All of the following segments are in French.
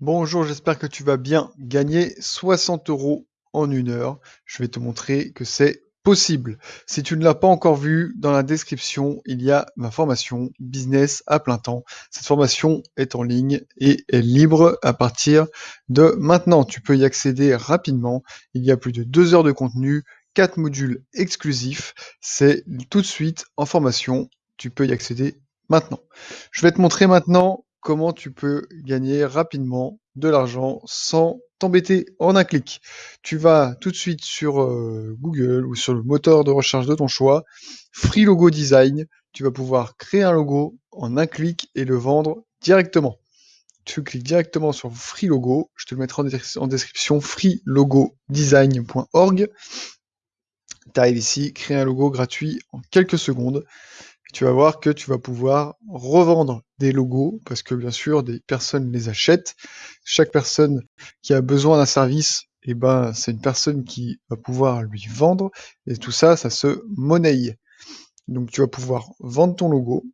Bonjour, j'espère que tu vas bien gagner 60 euros en une heure. Je vais te montrer que c'est possible. Si tu ne l'as pas encore vu, dans la description, il y a ma formation business à plein temps. Cette formation est en ligne et est libre à partir de maintenant. Tu peux y accéder rapidement. Il y a plus de deux heures de contenu, quatre modules exclusifs. C'est tout de suite en formation. Tu peux y accéder maintenant. Je vais te montrer maintenant comment tu peux gagner rapidement de l'argent sans t'embêter en un clic. Tu vas tout de suite sur euh, Google ou sur le moteur de recherche de ton choix, Free Logo Design, tu vas pouvoir créer un logo en un clic et le vendre directement. Tu cliques directement sur Free Logo, je te le mettrai en, description, freelogodesign.org. Tu arrives ici, créer un logo gratuit en quelques secondes tu vas voir que tu vas pouvoir revendre des logos parce que bien sûr des personnes les achètent. Chaque personne qui a besoin d'un service, eh ben c'est une personne qui va pouvoir lui vendre et tout ça, ça se monnaie. Donc tu vas pouvoir vendre ton logo,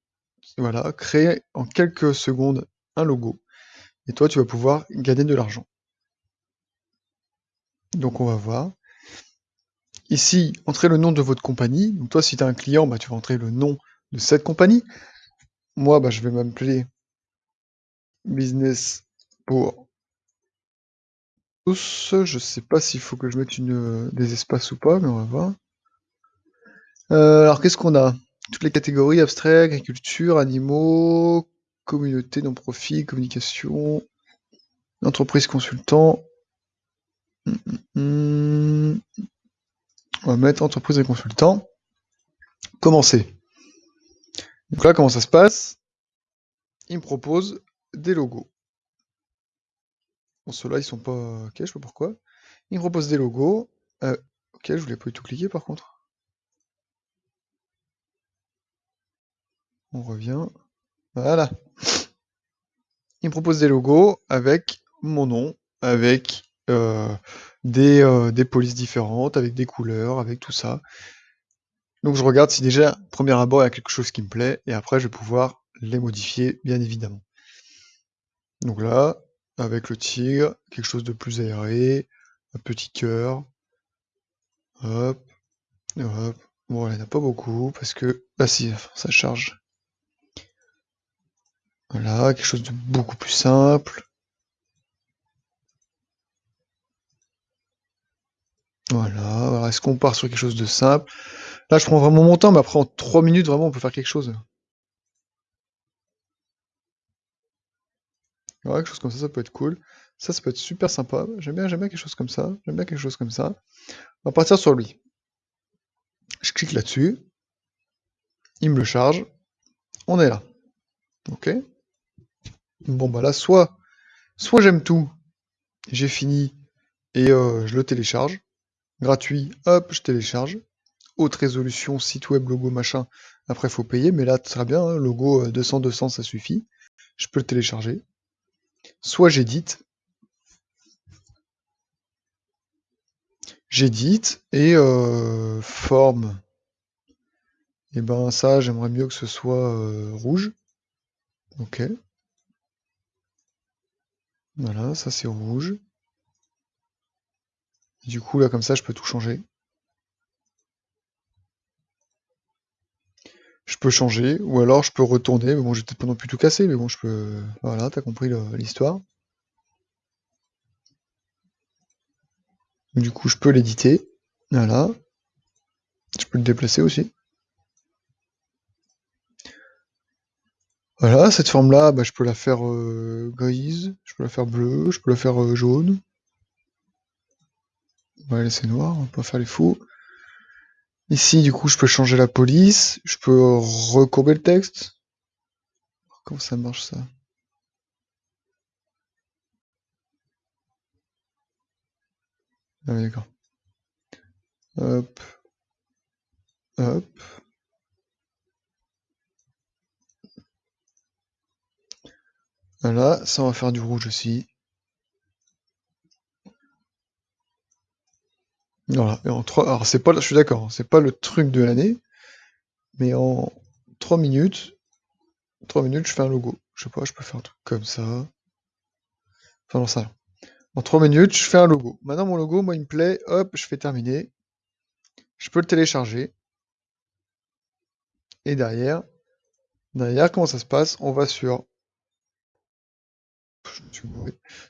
voilà, créer en quelques secondes un logo et toi tu vas pouvoir gagner de l'argent. Donc on va voir. Ici, entrez le nom de votre compagnie. Donc toi, si tu as un client, bah, tu vas entrer le nom de cette compagnie. Moi, bah, je vais m'appeler Business pour tous. Je sais pas s'il faut que je mette une, des espaces ou pas, mais on va voir. Euh, alors, qu'est-ce qu'on a? Toutes les catégories, abstrait, agriculture, animaux, communauté, non-profit, communication, entreprise consultant. Hum, hum, hum. On va mettre entreprise et consultant. Commencer. Donc là, comment ça se passe? Il me propose des logos. Bon, ceux-là, ils sont pas... Ok, je sais pas pourquoi. Il me propose des logos. Euh, ok, je voulais pas du tout cliquer par contre. On revient. Voilà. Il me propose des logos avec mon nom, avec euh, euh, des polices différentes, avec des couleurs, avec tout ça. Donc je regarde si déjà, premier abord, il y a quelque chose qui me plaît, et après je vais pouvoir les modifier, bien évidemment. Donc là, avec le tigre, quelque chose de plus aéré, un petit cœur, hop, hop. Bon, il n'y en a pas beaucoup, parce que... Ah si, ça charge. Voilà, quelque chose de beaucoup plus simple. Voilà, voilà. est-ce qu'on part sur quelque chose de simple? Là, je prends vraiment mon temps, mais après, en 3 minutes, vraiment, on peut faire quelque chose. Quelque chose comme ça, ça peut être cool. Ça, ça peut être super sympa. J'aime bien, j'aime bien quelque chose comme ça. J'aime bien quelque chose comme ça. On va partir sur lui. Je clique là-dessus. Il me le charge. On est là. Ok. Bon, bah là, soit, soit j'aime tout. J'ai fini et euh, je le télécharge. Gratuit, hop, je télécharge haute résolution, site web, logo, machin. Après, il faut payer, mais là, très bien, hein, logo 200-200, euh, ça suffit. Je peux le télécharger. Soit j'édite. J'édite et euh, forme. Et eh ben ça, j'aimerais mieux que ce soit euh, rouge. Ok. Voilà, ça c'est rouge. Du coup, là, comme ça, je peux tout changer. Je peux changer, ou alors je peux retourner, mais bon, j'ai peut-être pas non plus tout casser, mais bon, je peux... Voilà, t'as compris l'histoire. Du coup, je peux l'éditer, voilà. Je peux le déplacer aussi. Voilà, cette forme-là, bah, je peux la faire euh, grise, je peux la faire bleue, je peux la faire euh, jaune. On va la laisser noire, on pas faire les fous. Ici, du coup, je peux changer la police, je peux recourber le texte. Comment ça marche ça? Ah oui, d'accord. Hop. Hop. Voilà, ça on va faire du rouge aussi. Voilà, et en 3, alors c'est pas, je suis d'accord, c'est pas le truc de l'année, mais en 3 minutes, 3 minutes, je fais un logo. Je sais pas, je peux faire un truc comme ça. Enfin, non, ça. En 3 minutes, je fais un logo. Maintenant, mon logo, moi, il me plaît. Hop, je fais terminer. Je peux le télécharger. Et derrière, derrière, comment ça se passe? On va sur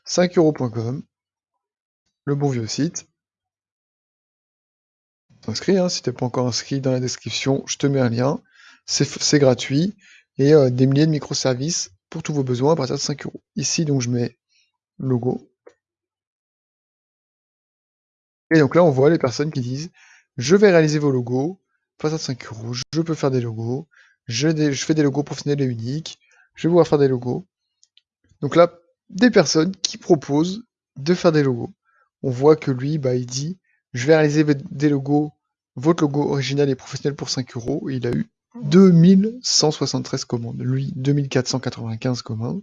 5euros.com, le bon vieux site. T'inscris, hein, si t'es pas encore inscrit dans la description, je te mets un lien. C'est gratuit et euh, des milliers de microservices pour tous vos besoins à partir de 5 euros. Ici, donc, je mets logo. Et donc là, on voit les personnes qui disent je vais réaliser vos logos, à partir de 5 euros, je peux faire des logos, je, je fais des logos professionnels et uniques, je vais pouvoir faire des logos. Donc là, des personnes qui proposent de faire des logos. On voit que lui, bah, il dit je vais réaliser des logos, votre logo original et professionnel pour 5 euros. Il a eu 2173 commandes. Lui, 2495 commandes.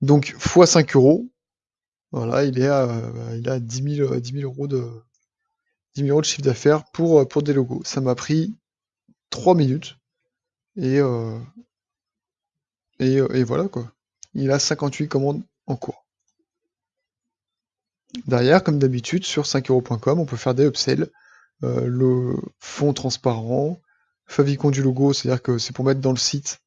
Donc, x 5 euros. Voilà, il est à, euh, il a 10 000, euros de, 10 euros de chiffre d'affaires pour, euh, pour des logos. Ça m'a pris 3 minutes. Et, euh, et, et voilà quoi. Il a 58 commandes en cours. Derrière, comme d'habitude, sur 5euros.com, on peut faire des upsells. Euh, le fond transparent, favicon du logo, c'est-à-dire que c'est pour mettre dans le site,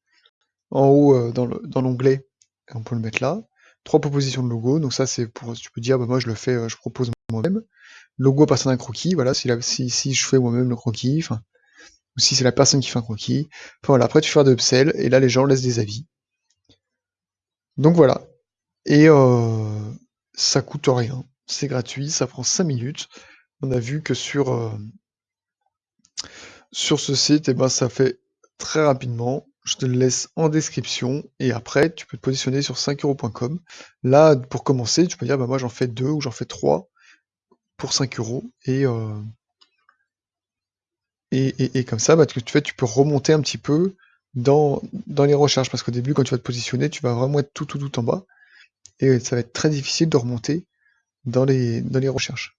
en haut euh, dans l'onglet, on peut le mettre là. Trois propositions de logo, donc ça c'est pour, tu peux dire, bah moi je le fais, euh, je propose moi-même. Logo à partir d'un croquis, voilà, si, je fais moi-même le croquis, ou si c'est la personne qui fait un croquis. Enfin voilà, après tu fais des upsells, et là les gens laissent des avis. Donc voilà. Et ça coûte rien c'est gratuit, ça prend 5 minutes. On a vu que sur, euh, ce site, eh ben, ça fait très rapidement. Je te le laisse en description et après tu peux te positionner sur 5euros.com. Là, pour commencer, tu peux dire bah, moi j'en fais deux ou j'en fais trois pour 5 euros et, euh, et, comme ça, bah, tu, fais, tu peux remonter un petit peu dans, dans les recherches parce qu'au début, quand tu vas te positionner, tu vas vraiment être tout, tout, tout en bas et ça va être très difficile de remonter dans les, dans les recherches.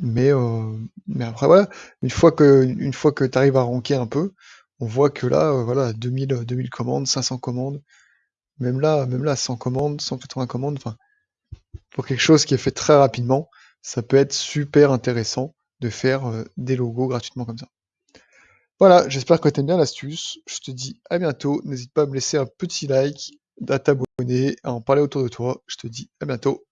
Mais, euh, mais après, voilà, une fois que, une fois que tu arrives à ranker un peu, on voit que là, euh, voilà, 2000, 2000 commandes, 500 commandes, même là, même là, 100 commandes, 180 commandes, enfin, pour quelque chose qui est fait très rapidement, ça peut être super intéressant de faire euh, des logos gratuitement comme ça. Voilà, j'espère que tu aimes bien l'astuce. Je te dis à bientôt. N'hésite pas à me laisser un petit like, à t'abonner, à en parler autour de toi. Je te dis à bientôt.